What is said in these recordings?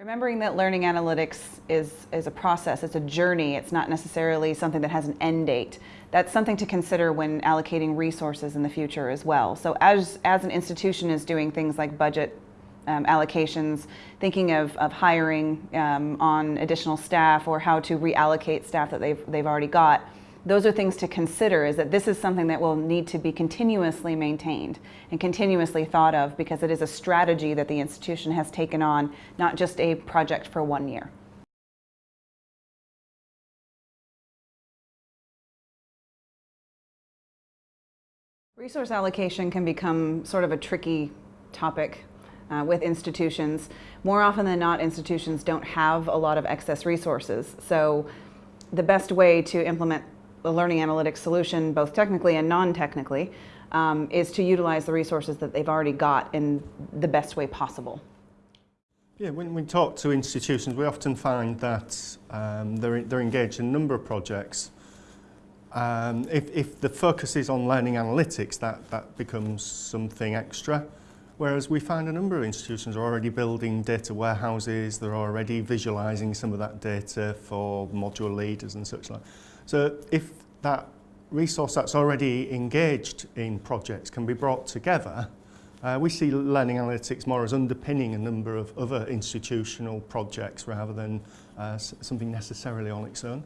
Remembering that learning analytics is, is a process, it's a journey, it's not necessarily something that has an end date. That's something to consider when allocating resources in the future as well. So as, as an institution is doing things like budget um, allocations, thinking of, of hiring um, on additional staff or how to reallocate staff that they've, they've already got, those are things to consider is that this is something that will need to be continuously maintained and continuously thought of because it is a strategy that the institution has taken on, not just a project for one year. Resource allocation can become sort of a tricky topic uh, with institutions. More often than not, institutions don't have a lot of excess resources. So the best way to implement a learning analytics solution, both technically and non-technically, um, is to utilize the resources that they've already got in the best way possible. Yeah, when we talk to institutions, we often find that um, they're, they're engaged in a number of projects. Um, if, if the focus is on learning analytics, that, that becomes something extra. Whereas we find a number of institutions are already building data warehouses, they're already visualizing some of that data for module leaders and such like. So if that resource that's already engaged in projects can be brought together, uh, we see learning analytics more as underpinning a number of other institutional projects rather than uh, something necessarily on its own.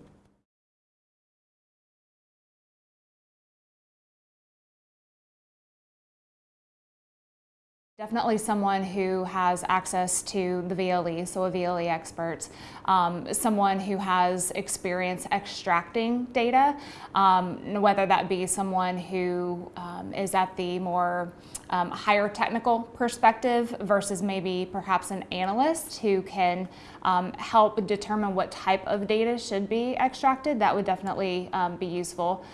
Definitely someone who has access to the VLE, so a VLE expert, um, someone who has experience extracting data, um, whether that be someone who um, is at the more um, higher technical perspective versus maybe perhaps an analyst who can um, help determine what type of data should be extracted, that would definitely um, be useful.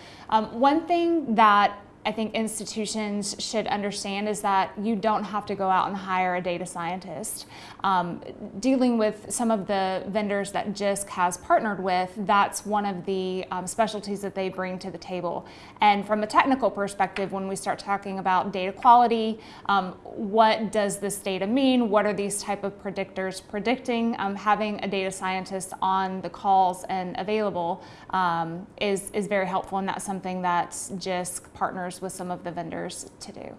one thing that I think institutions should understand is that you don't have to go out and hire a data scientist. Um, dealing with some of the vendors that JISC has partnered with, that's one of the um, specialties that they bring to the table. And from a technical perspective, when we start talking about data quality, um, what does this data mean? What are these type of predictors predicting? Um, having a data scientist on the calls and available um, is, is very helpful and that's something that JISC partners with some of the vendors to do.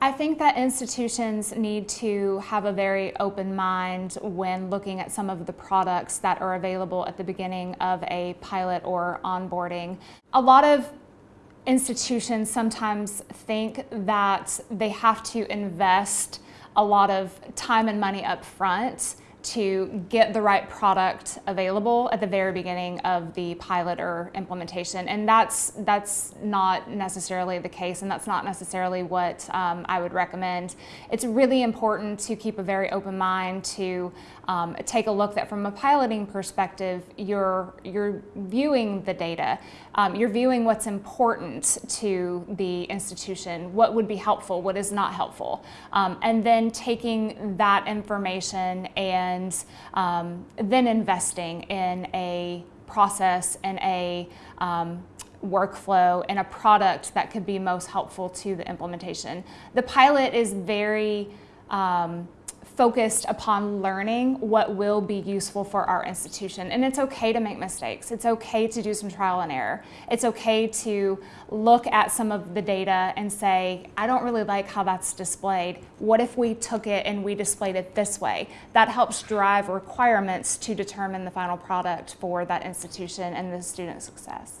I think that institutions need to have a very open mind when looking at some of the products that are available at the beginning of a pilot or onboarding. A lot of institutions sometimes think that they have to invest a lot of time and money up front to get the right product available at the very beginning of the pilot or implementation. And that's, that's not necessarily the case and that's not necessarily what um, I would recommend. It's really important to keep a very open mind to um, take a look that from a piloting perspective, you're, you're viewing the data. Um, you're viewing what's important to the institution, what would be helpful, what is not helpful. Um, and then taking that information and um, then investing in a process and a um, workflow and a product that could be most helpful to the implementation. The pilot is very um, focused upon learning what will be useful for our institution. And it's okay to make mistakes. It's okay to do some trial and error. It's okay to look at some of the data and say, I don't really like how that's displayed. What if we took it and we displayed it this way? That helps drive requirements to determine the final product for that institution and the student success.